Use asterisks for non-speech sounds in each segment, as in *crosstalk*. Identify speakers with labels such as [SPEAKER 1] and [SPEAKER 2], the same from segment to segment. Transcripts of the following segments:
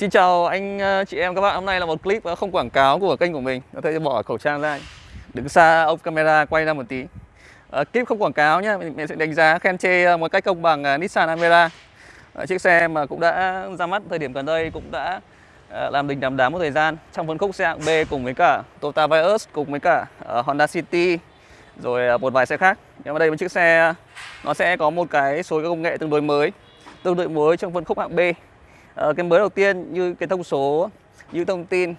[SPEAKER 1] Xin chào anh ờ, chị em các bạn. Hôm nay là một clip ờ, không quảng cáo của kênh của mình. Có thể bỏ khẩu trang ra. Đứng xa ống camera quay ra một tí. à, clip không quảng cáo nhé. Mình, sẽ đánh giá khen chê một cách công bằng Nissan Almera. à, chiếc xe mà cũng đã ra mắt thời điểm gần đây cũng đã làm đình đám đám một thời gian trong phân khúc xe hạng B cùng với cả Toyota Vios cùng với cả Honda City rồi một vài xe khác. Nhưng mà đây một chiếc xe nó sẽ có một cái số công nghệ tương đối mới, tương đối mới trong phân khúc hạng B Ờ, cái mới đầu tiên như cái thông số như thông tin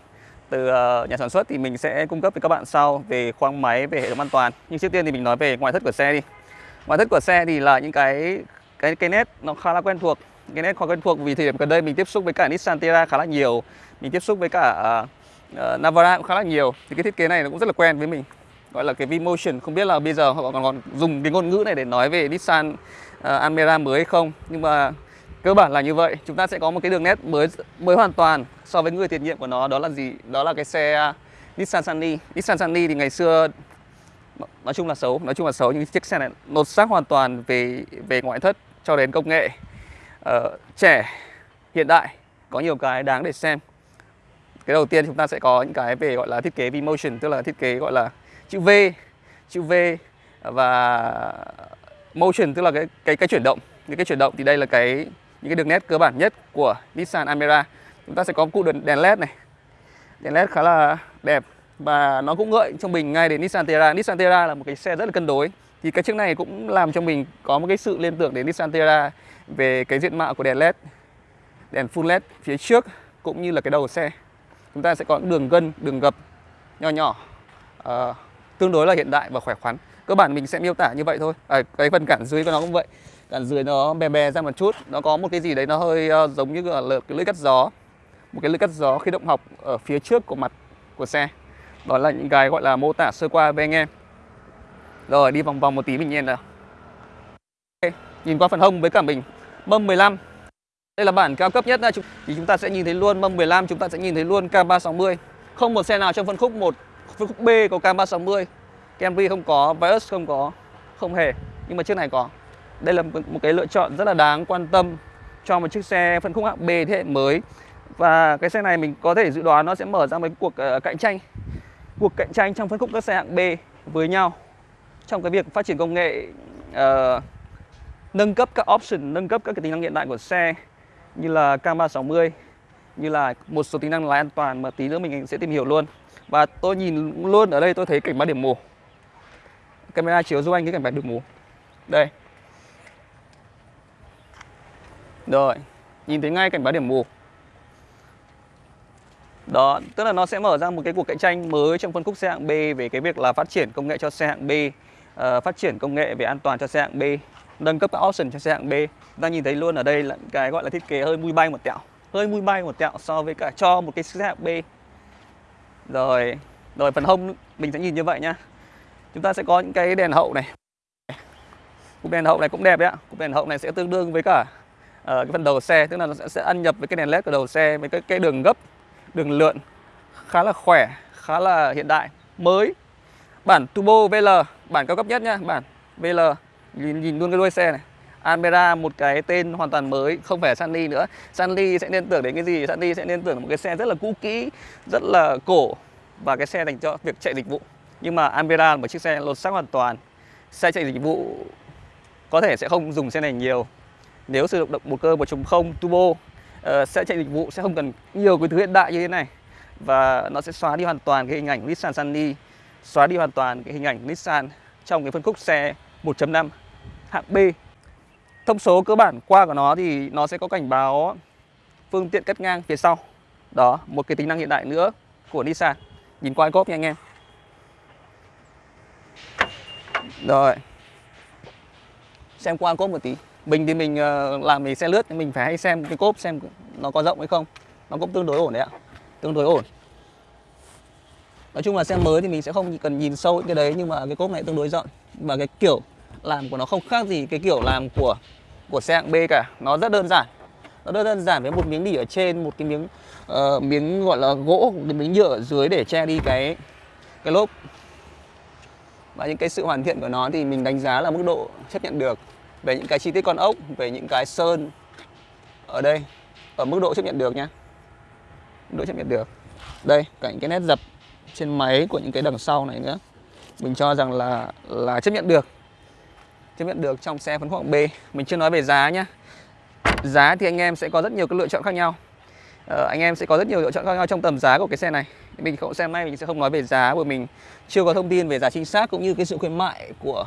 [SPEAKER 1] từ uh, nhà sản xuất thì mình sẽ cung cấp với các bạn sau về khoang máy về hệ thống an toàn. Nhưng trước tiên thì mình nói về ngoại thất của xe đi. Ngoại thất của xe thì là những cái cái cái nét nó khá là quen thuộc cái nét khá quen thuộc vì thời điểm gần đây mình tiếp xúc với cả Nissan Terra khá là nhiều mình tiếp xúc với cả uh, Navara cũng khá là nhiều. Thì cái thiết kế này nó cũng rất là quen với mình gọi là cái V-Motion. Không biết là bây giờ họ còn còn dùng cái ngôn ngữ này để nói về Nissan uh, Almera mới hay không. Nhưng mà cơ bản là như vậy. Chúng ta sẽ có một cái đường nét mới mới hoàn toàn so với người tiền nhiệm của nó. Đó là gì? Đó là cái xe à, Nissan Sunny. Nissan Sunny thì ngày xưa nói chung là xấu nói chung là xấu nhưng chiếc xe này lột xác hoàn toàn về về ngoại thất cho đến công nghệ. Uh, trẻ hiện đại có nhiều cái đáng để xem. Cái đầu tiên chúng ta sẽ có những cái về gọi là thiết kế V-motion tức là thiết kế gọi là chữ V chữ V và motion tức là cái cái cái chuyển động. Những cái chuyển động thì đây là cái những cái đường nét cơ bản nhất của Nissan Almera. Chúng ta sẽ có cụ đèn led này. Đèn led khá là đẹp và nó cũng gợi cho mình ngay đến Nissan Terra. Nissan Terra là một cái xe rất là cân đối. Thì cái chiếc này cũng làm cho mình có một cái sự liên tưởng đến Nissan Terra về cái diện mạo của đèn led đèn full led phía trước cũng như là cái đầu xe. Chúng ta sẽ có đường gân đường gập nhỏ nhỏ uh, tương đối là hiện đại và khỏe khoắn. Cơ bản mình sẽ miêu tả như vậy thôi. À, cái phần cản dưới của nó cũng vậy cản dưới nó bè bè ra một chút. Nó có một cái gì đấy nó hơi uh, giống như là cái lưỡi cắt gió. Một cái lưỡi cắt gió khi động học ở phía trước của mặt của xe. Đó là những cái gọi là mô tả sơ qua với anh em. Rồi đi vòng vòng một tí mình nhìn nào. Okay. nhìn qua phần hông với cả mình. Mâm 15 đây là bản cao cấp nhất thì chúng ta sẽ nhìn thấy luôn mâm 15 chúng ta sẽ nhìn thấy luôn K360 không một xe nào trong phân khúc một phân khúc B có K360 Camry không có Vios không có không hề. Nhưng mà chiếc này có đây là một cái lựa chọn rất là đáng quan tâm cho một chiếc xe phân khúc hạng B thế hệ mới. Và cái xe này mình có thể dự đoán nó sẽ mở ra một cuộc ờ, cạnh tranh cuộc cạnh tranh trong phân khúc các xe hạng B với nhau. Trong cái việc phát triển công nghệ uh, nâng cấp các option nâng cấp các cái tính năng hiện đại của xe như là K360 như là một số tính năng lái an toàn mà tí nữa mình sẽ tìm hiểu luôn. Và tôi nhìn luôn ở đây tôi thấy cảnh báo điểm mù. Camera chiếu giúp anh cái cảnh báo điểm mù. Đây. Rồi, nhìn thấy ngay cảnh báo điểm mù. Đó, tức là nó sẽ mở ra một cái cuộc cạnh tranh mới trong phân khúc xe hạng B về cái việc là phát triển công nghệ cho xe hạng B, uh, phát triển công nghệ về an toàn cho xe hạng B, nâng cấp các option cho xe hạng B. Chúng ta nhìn thấy luôn ở đây là cái gọi là thiết kế hơi mui bay một tẹo, hơi mui bay một tẹo so với cả cho một cái xe hạng B. Rồi, rồi phần hông mình sẽ nhìn như vậy nhá. Chúng ta sẽ có những cái đèn hậu này. Cục đèn hậu này cũng đẹp đấy ạ. Cục đèn hậu này sẽ tương đương với cả Ờ, cái phần đầu xe tức là nó sẽ, sẽ ăn nhập với cái đèn led của đầu xe với cái cái đường gấp đường lượn khá là khỏe khá là hiện đại mới. Bản turbo VL bản cao cấp nhất nhá bản VL nhìn, nhìn luôn cái đuôi xe này. Almera một cái tên hoàn toàn mới không phải Sunny nữa. Sunny sẽ nên tưởng đến cái gì? Sunny sẽ nên tưởng đến một cái xe rất là cũ kỹ rất là cổ và cái xe dành cho việc chạy dịch vụ. Nhưng mà Almera là một chiếc xe lột xác hoàn toàn. Xe chạy dịch vụ có thể sẽ không dùng xe này nhiều nếu sử dụng động một cơ 1.0 turbo uh, sẽ chạy dịch vụ sẽ không cần nhiều cái thứ hiện đại như thế này. Và nó sẽ xóa đi hoàn toàn cái hình ảnh Nissan Sunny xóa đi hoàn toàn cái hình ảnh Nissan trong cái phân khúc xe 1.5 hạng B. Thông số cơ bản qua của nó thì nó sẽ có cảnh báo phương tiện cắt ngang phía sau. Đó một cái tính năng hiện đại nữa của Nissan. Nhìn qua cốp nha anh em. Rồi. Xem qua cốp một tí mình thì mình ờ, làm mình xe lướt mình phải hay xem cái cốp xem nó có rộng hay không. Nó cũng tương đối ổn đấy ạ tương đối ổn. Nói chung là xe mới thì mình sẽ không cần nhìn sâu cái đấy nhưng mà cái cốp này tương đối rộng. Và cái kiểu làm của nó không khác gì cái kiểu làm của của xe hạng B cả. Nó rất đơn giản. Nó rất đơn giản với một miếng đỉ ở trên một cái miếng uh, miếng gọi là gỗ một cái miếng nhựa ở dưới để che đi cái cái lốp. Và những cái sự hoàn thiện của nó thì mình đánh giá là mức độ chấp nhận được về những cái chi tiết con ốc về những cái sơn ở đây ở mức độ chấp nhận được nhé độ chấp nhận được. Đây cả những cái nét dập trên máy của những cái đằng sau này nữa. Mình cho rằng là là chấp nhận được. Chấp nhận được trong xe phân khúc B. Mình chưa nói về giá nhá. Giá thì anh em sẽ có rất nhiều cái lựa chọn khác nhau. Ờ, anh em sẽ có rất nhiều lựa chọn khác nhau trong tầm giá của cái xe này. Mình không xem nay mình sẽ không nói về giá bởi mình chưa có thông tin về giá chính xác cũng như cái sự khuyến mại của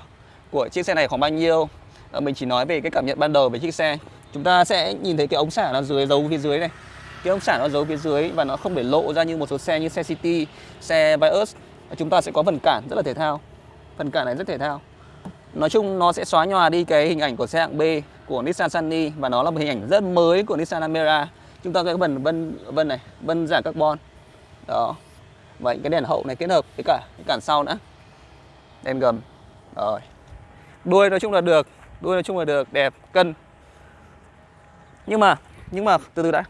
[SPEAKER 1] của chiếc xe này khoảng bao nhiêu. Ờ, mình chỉ nói về cái cảm nhận ban đầu về chiếc xe. Chúng ta sẽ nhìn thấy cái ống xả nó dưới giấu phía dưới này. Cái ống xả nó giấu phía dưới và nó không để lộ ra như một số xe như xe City, xe Vios. Chúng ta sẽ có phần cản rất là thể thao. Phần cản này rất thể thao. Nói chung nó sẽ xóa nhòa đi cái hình ảnh của xe hạng B của Nissan Sunny và nó là một hình ảnh rất mới của Nissan Almera. Chúng ta có phần vân vân này vân giả carbon. Đó. Và cái đèn hậu này kết hợp với cả cái cản sau nữa. Đèn gầm. Rồi. Đuôi nói chung là được đuôi nói chung là được, đẹp, cân. Nhưng mà nhưng mà từ từ đã.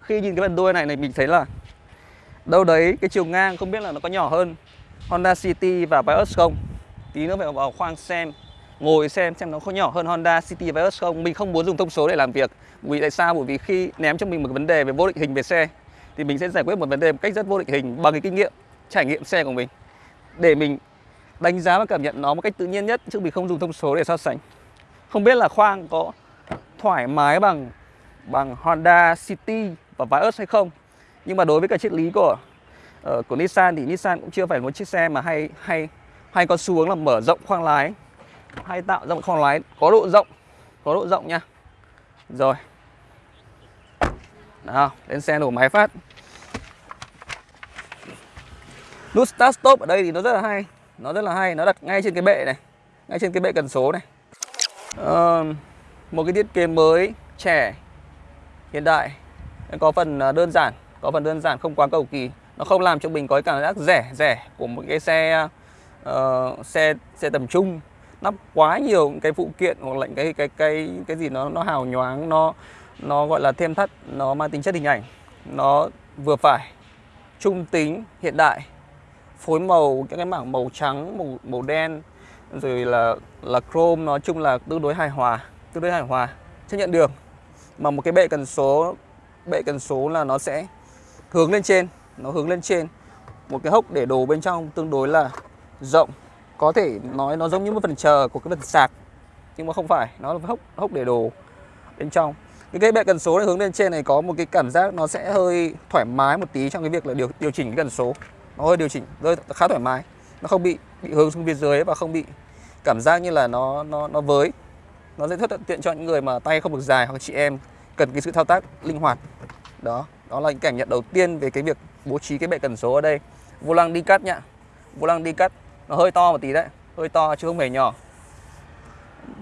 [SPEAKER 1] Khi nhìn cái phần đuôi này này, mình thấy là đâu đấy cái chiều ngang không biết là nó có nhỏ hơn Honda City và Vios không. Tí nữa phải vào khoang xem, ngồi xem xem nó có nhỏ hơn Honda City và Vios không. Mình không muốn dùng thông số để làm việc. Vì tại sao? Bởi vì khi ném cho mình một vấn đề về vô định hình về xe, thì mình sẽ giải quyết một vấn đề một cách rất vô định hình bằng cái kinh nghiệm, trải nghiệm xe của mình. Để mình đánh giá và cảm nhận nó một cách tự nhiên nhất, chứ mình không dùng thông số để so sánh không biết là khoang có thoải mái bằng bằng Honda City và Vios hay không. Nhưng mà đối với cả triết lý của uh, của Nissan thì Nissan cũng chưa phải một chiếc xe mà hay hay hay có xu hướng là mở rộng khoang lái. Hay tạo ra một khoang lái có độ rộng có độ rộng nha. Rồi. Nào lên xe nổ máy phát. Nút start stop ở đây thì nó rất là hay nó rất là hay nó đặt ngay trên cái bệ này ngay trên cái bệ cần số này uh, một cái thiết kế mới trẻ hiện đại. Có phần ờ, đơn giản có phần đơn giản không quá cầu kỳ. Nó không làm cho mình có cái cảm giác rẻ rẻ của một cái xe uh, xe xe tầm trung. Lắp quá nhiều cái phụ kiện hoặc là cái cái cái cái gì nó nó hào nhoáng nó nó gọi là thêm thắt nó mang tính chất hình ảnh. Nó vừa phải trung tính hiện đại phối màu các cái mảng màu trắng màu màu đen rồi là là chrome, nói chung là tương đối hài hòa, tương đối hài hòa. Chấp nhận được. Mà một cái bệ cần số, bệ cần số là nó sẽ hướng lên trên, nó hướng lên trên. Một cái hốc để đồ bên trong tương đối là rộng. Có thể nói nó giống như một phần chờ của cái phần sạc, nhưng mà không phải, nó là hốc hốc để đồ bên trong. Cái cái bệ cần số này hướng lên trên này có một cái cảm giác nó sẽ hơi thoải mái một tí trong cái việc là điều điều chỉnh cái cần số. Nó hơi điều chỉnh, hơi khá thoải mái, nó không bị bị hướng xuống phía dưới và không bị cảm giác như là nó nó nó với. Nó sẽ rất thuận tiện cho những người mà tay không được dài hoặc chị em cần cái sự thao tác linh hoạt. Đó đó là những cảm nhận đầu tiên về cái việc bố trí cái bệ cần số ở đây. Vô lăng đi cắt nhá. Vô lăng đi cắt, nó hơi to một tí đấy, hơi to chứ không hề nhỏ.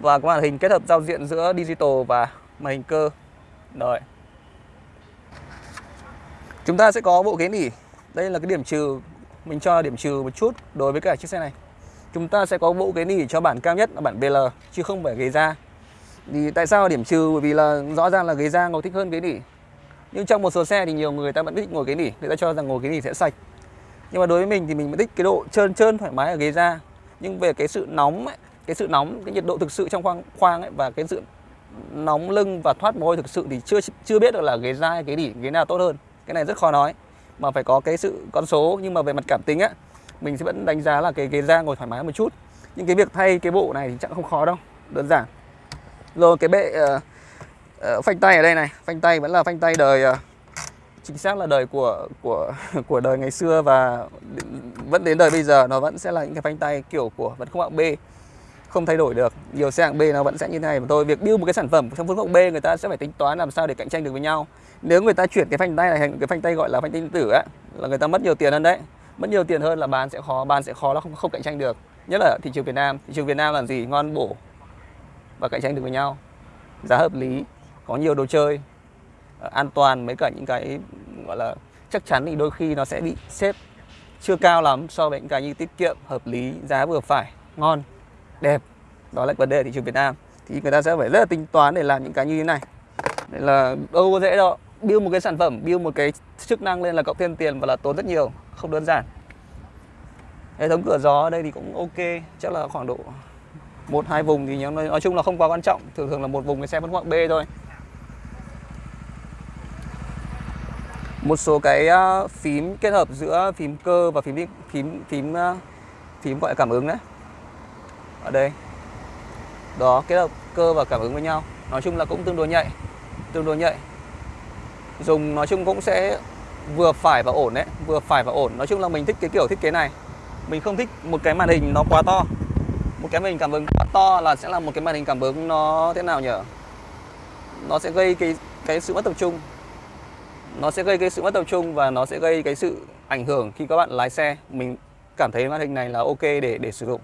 [SPEAKER 1] Và cái màn hình kết hợp giao diện giữa digital và màn hình cơ. Rồi. Chúng ta sẽ có bộ ghế nỉ đây là cái điểm trừ mình cho điểm trừ một chút đối với cả chiếc xe này. Chúng ta sẽ có bộ ghế nỉ cho bản cao nhất là bản BL chứ không phải ghế da. Thì tại sao điểm trừ? Bởi vì là rõ ràng là ghế da ngồi thích hơn ghế nỉ. Nhưng trong một số xe thì nhiều người ta vẫn thích ngồi ghế nỉ. Người ta cho rằng ngồi ghế nỉ sẽ sạch. Nhưng mà đối với mình thì mình vẫn thích cái độ trơn trơn thoải mái ở ghế da. Nhưng về cái sự nóng ấy, cái sự nóng cái nhiệt độ thực sự trong khoang khoang ấy và cái sự nóng lưng và thoát mồ hôi thực sự thì chưa chưa biết được là ghế da hay ghế nỉ ghế nào tốt hơn. Cái này rất khó nói mà phải có cái sự con số nhưng mà về mặt cảm tính á mình sẽ vẫn đánh giá là cái ghế da ngồi thoải mái một chút. Nhưng cái việc thay cái bộ này thì chắc không khó đâu đơn giản. Rồi cái bệ uh, uh, phanh tay ở đây này. Phanh tay vẫn là phanh tay đời uh, chính xác là đời của của *laughs* của đời ngày xưa và vẫn đến đời bây giờ nó vẫn sẽ là những cái phanh tay kiểu của vẫn không hạng B không thay đổi được. Nhiều xe hạng B nó vẫn sẽ như thế này mà thôi. Việc build một cái sản phẩm trong phân khúc B, người ta sẽ phải tính toán làm sao để cạnh tranh được với nhau. Nếu người ta chuyển cái phanh tay này thành cái phanh tay gọi là phanh tay điện tử á, là người ta mất nhiều tiền hơn đấy. Mất nhiều tiền hơn là bán sẽ khó, bán sẽ khó là không không cạnh tranh được. Nhất là thị trường Việt Nam. Thị trường Việt Nam là gì? Ngon, bổ và cạnh tranh được với nhau. Giá hợp lý, có nhiều đồ chơi ờ, an toàn mấy cả những cái, gọi là, chắc chắn thì đôi khi nó sẽ bị xếp chưa cao lắm so với những cái như tiết kiệm, hợp lý, giá vừa phải, ngon đẹp. Đó là vấn đề thị trường Việt Nam. Thì người ta sẽ phải rất là tính toán để làm những cái như thế này. Nên là đâu có dễ đâu. Build một cái sản phẩm build một cái chức năng lên là cộng thêm tiền và là tốn rất nhiều không đơn giản. Hệ thống cửa gió ở đây thì cũng ok chắc là khoảng độ một hai vùng thì nói, nói chung là không quá quan trọng. Thường thường là một vùng cái xe vẫn khoảng B thôi. Một số cái à, phím kết hợp giữa phím cơ và phím phím phím à, phím gọi là cảm ứng đấy ở đây. Đó, kết hợp cơ và cảm ứng với nhau. Nói chung là cũng tương đối nhạy. Tương đối nhạy. Dùng, nói chung cũng sẽ vừa phải và ổn đấy. Vừa phải và ổn. Nói chung là mình thích cái kiểu thiết kế này. Mình không thích một cái màn hình nó quá to. Một cái màn hình cảm ứng quá to là sẽ là một cái màn hình cảm ứng nó thế nào nhỉ nó sẽ gây cái cái sự mất tập trung. Nó sẽ gây cái sự mất tập trung và nó sẽ gây cái sự ảnh hưởng khi các bạn lái xe. Mình cảm thấy màn hình này là ok để để sử dụng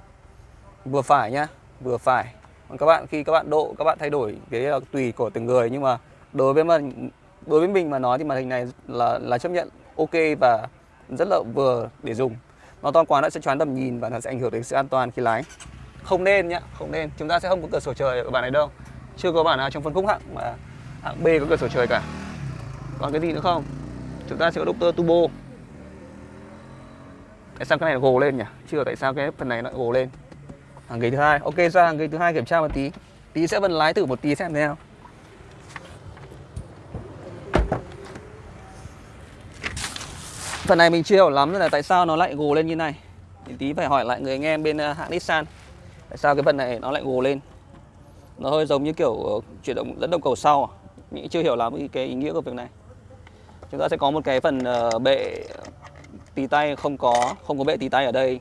[SPEAKER 1] vừa phải nhá vừa phải. Còn các bạn khi các bạn độ các bạn thay đổi cái là tùy của từng người nhưng mà đối với mình, đối với mình mà nói thì màn hình này là là chấp nhận ok và rất là vừa để dùng. Nó to quá nó sẽ choán tầm nhìn và nó sẽ ảnh hưởng đến sự an toàn khi lái. Không nên nhá không nên. Chúng ta sẽ không có cửa sổ trời ở bản này đâu. Chưa có bản nào trong phân khúc hạng mà hạng B có cửa sổ trời cả. Còn cái gì nữa không? Chúng ta sẽ có Doctor Turbo. Tại sao cái này nó gồ lên nhỉ? Chưa tại sao cái phần này nó gồ lên? Hàng ghế thứ hai. Ok ra hàng ghế thứ hai kiểm tra một tí. Tí sẽ vẫn lái thử một tí xem thế nào. Phần này mình chưa hiểu lắm là tại sao nó lại gồ lên như này. Thì tí phải hỏi lại người anh em bên ờ, hãng Nissan. Tại sao cái phần này nó lại gồ lên? Nó hơi giống như kiểu ờ, chuyển động, dẫn động cầu sau à? mình chưa hiểu lắm cái ý nghĩa của việc này. Chúng ta sẽ có một cái phần ờ, bệ tì tay không có không có bệ tì tay ở đây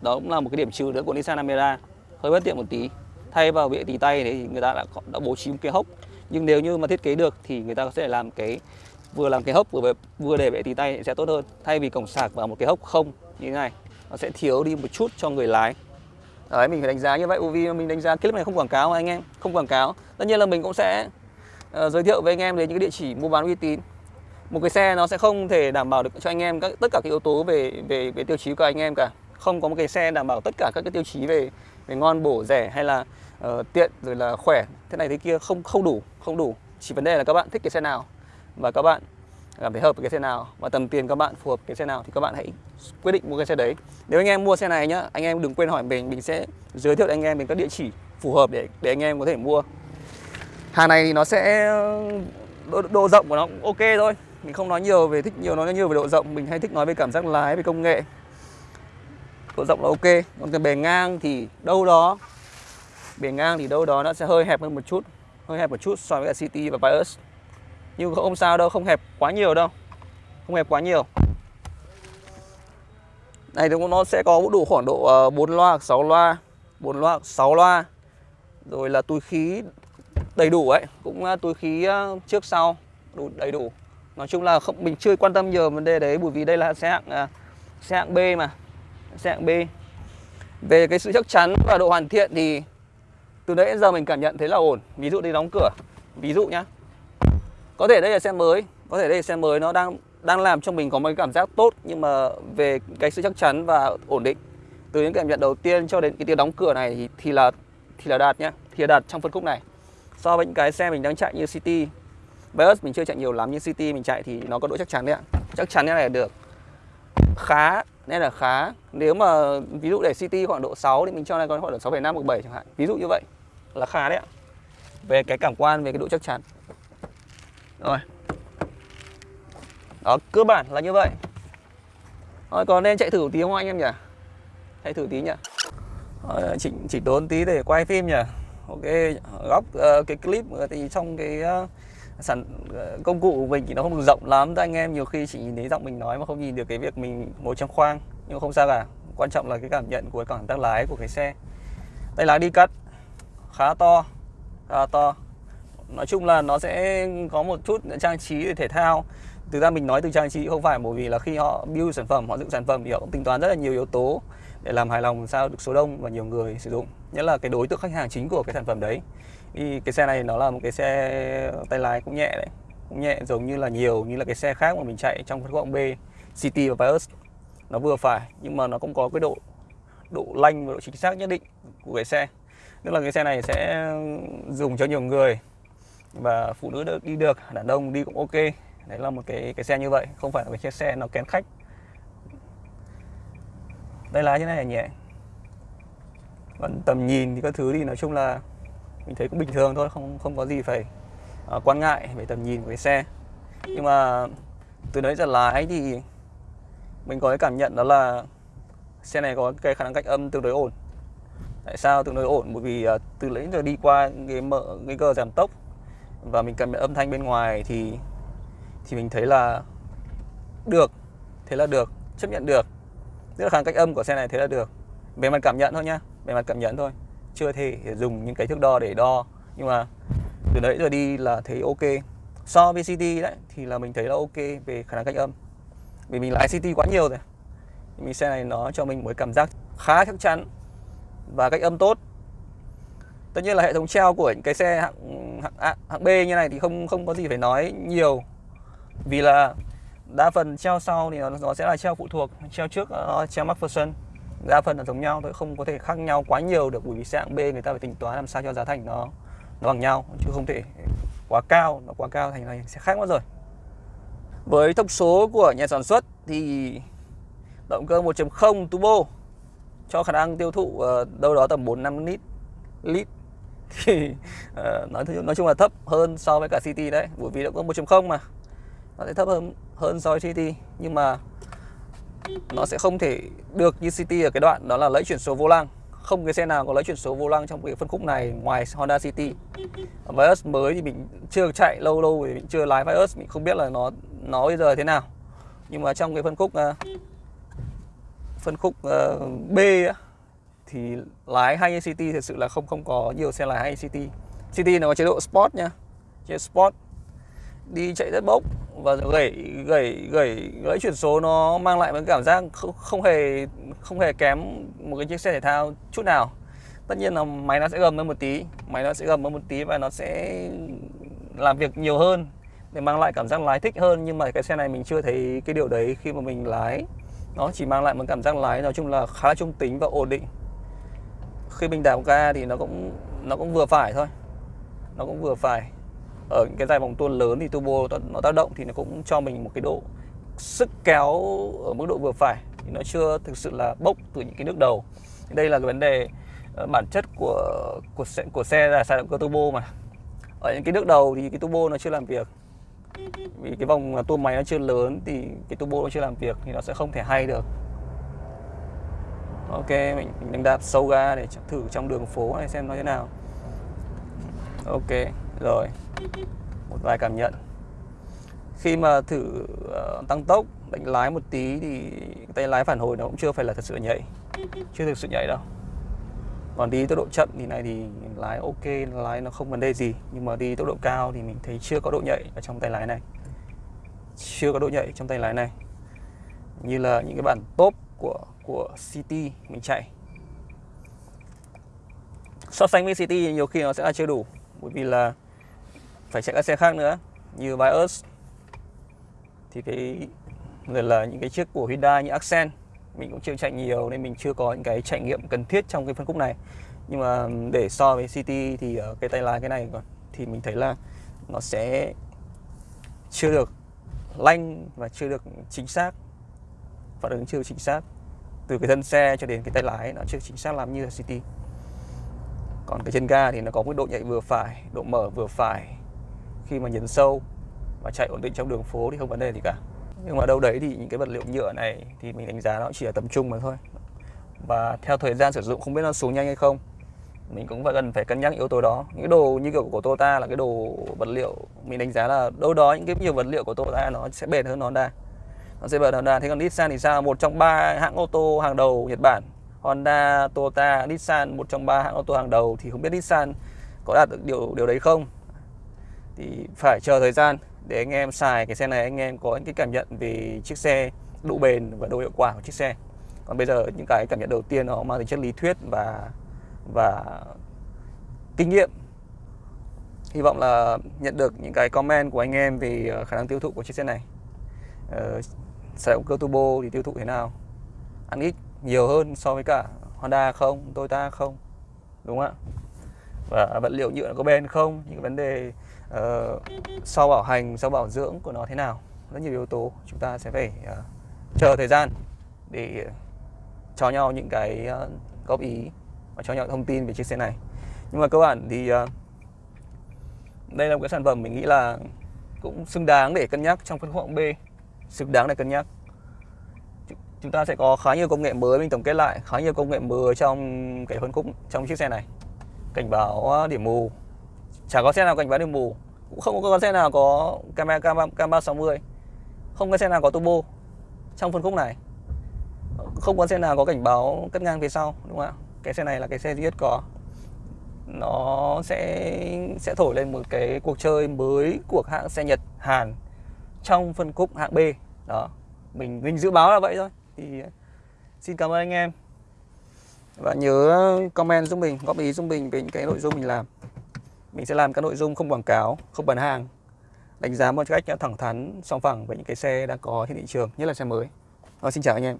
[SPEAKER 1] đó cũng là một cái điểm trừ nữa của Nissan Almera hơi bất tiện một tí. Thay vào bệ tì tay thì người ta đã đã bố trí một cái hốc. Nhưng nếu như mà thiết kế được thì người ta sẽ làm cái vừa làm cái hốc vừa vừa để bệ tì tay sẽ tốt hơn. Thay vì cổng sạc vào một cái hốc không như thế này nó sẽ thiếu đi một chút cho người lái. Đấy mình phải đánh giá như vậy. Vì mình đánh giá clip này không quảng cáo anh em. Không quảng cáo. Tất nhiên là mình cũng sẽ uh, giới thiệu với anh em đến những cái địa chỉ mua bán uy tín. Một cái xe nó sẽ không thể đảm bảo được cho anh em các tất cả các yếu tố về về về tiêu chí của anh em cả không có một cái xe đảm bảo tất cả các cái tiêu chí về về ngon bổ rẻ hay là uh, tiện rồi là khỏe. Thế này thế kia không không đủ không đủ. Chỉ vấn đề là các bạn thích cái xe nào và các bạn cảm thấy hợp với cái xe nào và tầm tiền các bạn phù hợp cái xe nào thì các bạn hãy quyết định mua cái xe đấy. Nếu anh em mua xe này nhá anh em đừng quên hỏi mình mình sẽ giới thiệu anh em đến các địa chỉ phù hợp để để anh em có thể mua. Hàng này thì nó sẽ độ, độ rộng của nó cũng ok thôi. Mình không nói nhiều về thích nhiều nói nhiều về độ rộng. Mình hay thích nói về cảm giác lái về công nghệ độ rộng là ok. Còn cái bề ngang thì đâu đó, bề ngang thì đâu đó nó sẽ hơi hẹp hơn một chút, hơi hẹp một chút so với cả City và Vios nhưng không sao đâu, không hẹp quá nhiều đâu, không hẹp quá nhiều. Này thì nó sẽ có đủ khoảng độ ờ, 4 loa hoặc 6 loa 4 loa hoặc 6 loa. Rồi là túi khí đầy đủ ấy, cũng ờ, túi khí ờ, trước sau đủ, đầy đủ. Nói chung là không, mình chưa quan tâm nhiều vấn đề đấy, bởi vì đây là xe hạng xe hạng B mà xe hạng B. Về cái sự chắc chắn và độ hoàn thiện thì từ nãy đến giờ mình cảm nhận thấy là ổn. Ví dụ đi đóng cửa. Ví dụ nhá. Có thể đây là xe mới. Có thể đây là xe mới. Nó đang đang làm cho mình có một cái cảm giác tốt. Nhưng mà về cái sự chắc chắn và ổn định. Từ những cảm nhận đầu tiên cho đến cái tiếng đóng cửa này thì, thì là thì là đạt nhá. Thì là đạt trong phân khúc này. So với những cái xe mình đang chạy như City. Vios mình chưa chạy nhiều lắm nhưng City mình chạy thì nó có độ chắc chắn đấy ạ. Chắc chắn như này là được khá nên là khá. Nếu mà ví dụ để City khoảng độ 6 thì mình cho này còn khoảng độ 6,5 hoặc 7 chẳng hạn. Ví dụ như vậy là khá đấy ạ. Về cái cảm quan về cái độ chắc chắn. Rồi. Đó cơ bản là như vậy. Rồi còn nên chạy thử tí không anh em nhỉ? Chạy thử tí nhỉ? Rồi, chỉ, chỉ tốn tí để quay phim nhỉ? Ok góc uh, cái clip ờ, thì trong cái uh, sản ờ, công cụ của mình thì nó không được rộng lắm. Các anh em nhiều khi chỉ nhìn thấy giọng mình nói mà không nhìn được cái việc mình ngồi trong khoang. Nhưng không sao cả. Quan trọng là cái cảm nhận của cái cảm giác lái của cái xe. Tay lái đi cắt. Khá to. Khá to. Nói chung là nó sẽ có một chút trang trí để thể thao. Thực ra mình nói từ trang trí không phải bởi vì là khi họ build sản phẩm, họ dựng sản phẩm thì họ cũng tính toán rất là nhiều yếu tố để làm hài lòng sao được số đông và nhiều người sử dụng. Nhất là cái đối tượng khách hàng chính của cái sản phẩm đấy. Thì cái xe này nó là một cái xe tay lái cũng nhẹ đấy. Cũng nhẹ, giống như là nhiều, như là cái xe khác mà mình chạy trong phân khúc B, City và Vios. Nó vừa phải, nhưng mà nó cũng có cái độ độ lanh và độ chính xác nhất định của cái xe. Tức là cái xe này sẽ dùng cho nhiều người và phụ nữ đi được, đàn ông đi cũng ok. Đấy là một cái cái xe như vậy, không phải là cái chiếc xe nó kén khách tay lái thế này là nhẹ còn tầm nhìn thì các thứ thì nói chung là mình thấy cũng bình thường thôi không không có gì phải uh, quan ngại về tầm nhìn của cái xe. Nhưng mà từ đấy giờ lái thì mình có cái cảm nhận đó là xe này có cái khả năng cách âm tương đối ổn. Tại sao tương đối ổn? Bởi vì uh, từ lấy giờ đi qua cái mở nguy cơ giảm tốc và mình cảm nhận âm thanh bên ngoài thì thì mình thấy là được thế là được chấp nhận được tức là khả năng cách âm của xe này thế là được. Về mặt cảm nhận thôi nhá. Về mặt cảm nhận thôi. Chưa thể dùng những cái thước đo để đo. Nhưng mà từ đấy giờ đi là thấy ok. So với CT đấy thì là mình thấy là ok về khả năng cách âm. Vì mình lái CT quá nhiều rồi. Mình xe này nó cho mình một cảm giác khá chắc chắn và cách âm tốt. Tất nhiên là hệ thống treo của những cái xe hạng hạng, hạng B như này thì không không có gì phải nói nhiều. Vì là đa phần treo sau thì nó, nó sẽ là treo phụ thuộc treo trước nó treo MacPherson. Đa phần là giống nhau thôi không có thể khác nhau quá nhiều được bởi vì xe hạng B người ta phải tính toán làm sao cho giá thành nó nó bằng nhau chứ không thể quá cao nó quá cao thành này sẽ khác mất rồi. Với thông số của nhà sản xuất thì động cơ 1.0 turbo cho khả năng tiêu thụ ờ, đâu đó tầm 4 5 lít lít thì uh, nói nói chung là thấp hơn so với cả City đấy bởi vì động cơ 1.0 mà nó sẽ thấp hơn hơn so với City nhưng mà nó sẽ không thể được như City ở cái đoạn đó là lấy chuyển số vô lăng. Không cái xe nào có lấy chuyển số vô lăng trong cái phân khúc này ngoài Honda City. Vios mới thì mình chưa chạy lâu lâu thì mình chưa lái Vios mình không biết là nó nó bây giờ thế nào. Nhưng mà trong cái phân khúc uh, phân khúc uh, B thì lái hay City thật sự là không không có nhiều xe lái hay City City nó có chế độ Sport nha. Chế Sport đi chạy rất bốc và gãy gãy gãy gãy chuyển số nó mang lại một cảm giác không, không hề không hề kém một cái chiếc xe thể thao chút nào. Tất nhiên là máy nó sẽ gầm hơn một tí máy nó sẽ gầm hơn một tí và nó sẽ làm việc nhiều hơn để mang lại cảm giác lái thích hơn. Nhưng mà cái xe này mình chưa thấy cái điều đấy khi mà mình lái. Nó chỉ mang lại một cảm giác lái nói chung là khá là trung tính và ổn định. Khi mình đạp ga thì nó cũng nó cũng vừa phải thôi. Nó cũng vừa phải ở những cái dài vòng tuôn lớn thì turbo nó tác động thì nó cũng cho mình một cái độ sức kéo ở mức độ vừa phải. Thì nó chưa thực sự là bốc từ những cái nước đầu. Đây là cái vấn đề ờ, bản chất của của xe, của xe là xài động cơ turbo mà. Ở những cái nước đầu thì cái turbo nó chưa làm việc. Vì cái vòng tua máy nó chưa lớn thì cái turbo nó chưa làm việc thì nó sẽ không thể hay được. Ok mình, mình đánh đạp sâu ga để thử trong đường phố này xem nó thế nào. Ok rồi một vài cảm nhận. Khi mà thử uh, tăng tốc đánh lái một tí thì tay lái phản hồi nó cũng chưa phải là thật sự nhảy chưa thực sự nhảy đâu. Còn đi tốc độ chậm thì này thì lái ok lái nó không vấn đề gì. Nhưng mà đi tốc độ cao thì mình thấy chưa có độ nhạy ở trong tay lái này. Chưa có độ nhạy trong tay lái này. Như là những cái bản top của của City mình chạy. So sánh với City nhiều khi nó sẽ là chưa đủ. Bởi vì là phải chạy các xe khác nữa, như Vios. Thì cái là những cái chiếc của Hyundai như Accent, mình cũng chưa chạy nhiều nên mình chưa có những cái trải nghiệm cần thiết trong cái phân khúc này. Nhưng mà để so với City thì ở cái tay lái cái này thì mình thấy là nó sẽ chưa được lanh và chưa được chính xác, phản ứng chưa chính xác. Từ cái thân xe cho đến cái tay lái nó chưa chính xác làm như là City. Còn cái chân ga thì nó có một độ nhạy vừa phải, độ mở vừa phải khi mà nhấn sâu và chạy ổn định trong đường phố thì không vấn đề gì cả. Nhưng mà đâu đấy thì những cái vật liệu nhựa này thì mình đánh giá nó chỉ là tầm trung mà thôi. Và theo thời gian sử dụng, không biết nó xuống nhanh hay không, mình cũng phải cần phải cân nhắc yếu tố đó. Những đồ như kiểu của Toyota là cái đồ vật liệu mình đánh giá là đâu đó những cái nhiều vật liệu của Toyota nó sẽ bền hơn Honda. Nó sẽ bền hơn Honda. Thế còn Nissan thì sao? Một trong ba hãng ô tô hàng đầu Nhật Bản. Honda, Toyota, Nissan, một trong ba hãng ô tô hàng đầu. Thì không biết Nissan có đạt được điều điều đấy không? Thì phải chờ thời gian để anh em xài cái xe này anh em có những cái cảm nhận về chiếc xe độ bền và độ hiệu quả của chiếc xe. Còn bây giờ những cái cảm nhận đầu tiên nó mang tính chất lý thuyết và và kinh nghiệm. Hy vọng là nhận được những cái comment của anh em về ờ, khả năng tiêu thụ của chiếc xe này. Ờ, xe động cơ turbo thì tiêu thụ thế nào? Ăn ít nhiều hơn so với cả Honda không Toyota không đúng không ạ? Và vật liệu nhựa có bền không? Những vấn đề uh, sau bảo hành sau bảo dưỡng của nó thế nào? Rất nhiều yếu tố chúng ta sẽ phải uh, chờ thời gian để ờ, cho nhau những cái uh, góp ý và cho nhau thông tin về chiếc xe này. Nhưng mà cơ bản thì uh, đây là một cái sản phẩm mình nghĩ là cũng xứng đáng để cân nhắc trong phân khúc B xứng đáng để cân nhắc. Chúng ta sẽ có khá nhiều công nghệ mới mình tổng kết lại khá nhiều công nghệ mới trong cái phân khúc trong chiếc xe này. Cảnh báo điểm mù chả có xe nào cảnh báo điểm mù, cũng không có xe nào có camera cam cam 360 không có xe nào có turbo trong phân khúc này. Không có xe nào có cảnh báo cắt ngang phía sau, đúng không ạ? Cái xe này là cái xe duy nhất có. Nó sẽ sẽ thổi lên một cái cuộc chơi mới của hãng xe Nhật, Hàn trong phân khúc hạng B. Đó, mình mình dự báo là vậy thôi. Thì, xin cảm ơn anh em. Và nhớ comment giúp mình, góp ý giúp mình về những cái nội dung mình làm mình sẽ làm các nội dung không quảng cáo không bán hàng đánh giá một cách thẳng thắn song phẳng về những cái xe đang có trên thị trường nhất là xe mới. Rồi, xin chào anh em.